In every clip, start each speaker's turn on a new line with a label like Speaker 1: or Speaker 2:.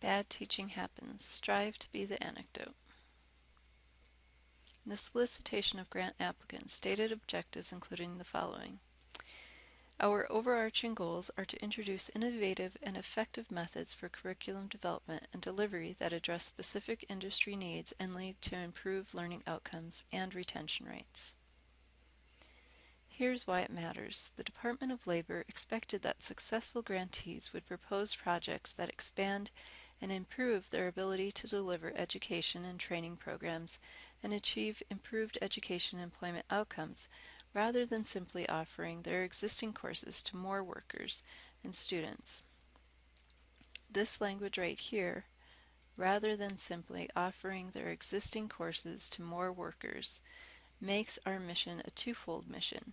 Speaker 1: Bad teaching happens. Strive to be the anecdote. The solicitation of grant applicants, stated objectives including the following. Our overarching goals are to introduce innovative and effective methods for curriculum development and delivery that address specific industry needs and lead to improved learning outcomes and retention rates. Here's why it matters. The Department of Labor expected that successful grantees would propose projects that expand and improve their ability to deliver education and training programs and achieve improved education employment outcomes rather than simply offering their existing courses to more workers and students. This language right here, rather than simply offering their existing courses to more workers, makes our mission a twofold mission.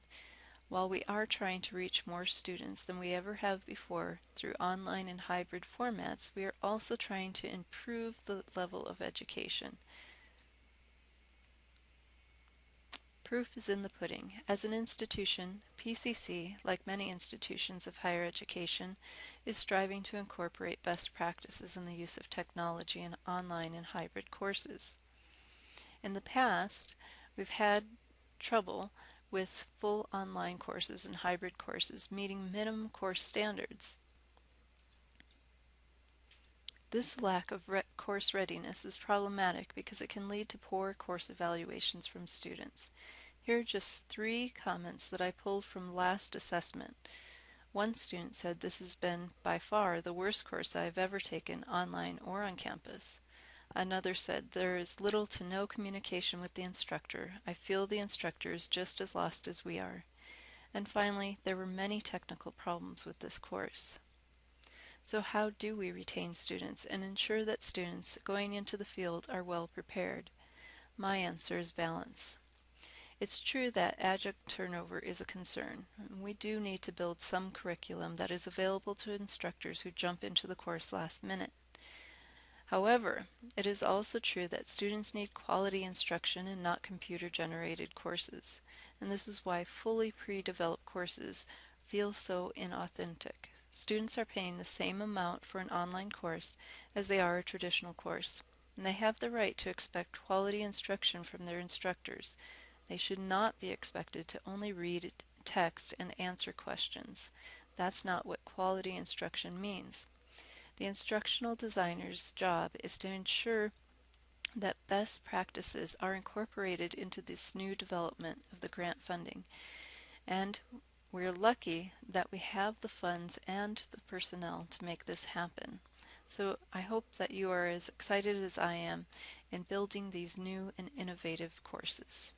Speaker 1: While we are trying to reach more students than we ever have before through online and hybrid formats, we are also trying to improve the level of education. Proof is in the pudding. As an institution, PCC, like many institutions of higher education, is striving to incorporate best practices in the use of technology in online and hybrid courses. In the past, we've had trouble with full online courses and hybrid courses meeting minimum course standards. This lack of re course readiness is problematic because it can lead to poor course evaluations from students. Here are just three comments that I pulled from last assessment. One student said this has been by far the worst course I have ever taken online or on campus. Another said, there is little to no communication with the instructor. I feel the instructor is just as lost as we are. And finally, there were many technical problems with this course. So how do we retain students and ensure that students going into the field are well prepared? My answer is balance. It's true that adjunct turnover is a concern. We do need to build some curriculum that is available to instructors who jump into the course last minute. However, it is also true that students need quality instruction and not computer-generated courses, and this is why fully pre-developed courses feel so inauthentic. Students are paying the same amount for an online course as they are a traditional course, and they have the right to expect quality instruction from their instructors, they should not be expected to only read text and answer questions. That's not what quality instruction means. The instructional designer's job is to ensure that best practices are incorporated into this new development of the grant funding. And we're lucky that we have the funds and the personnel to make this happen. So I hope that you are as excited as I am in building these new and innovative courses.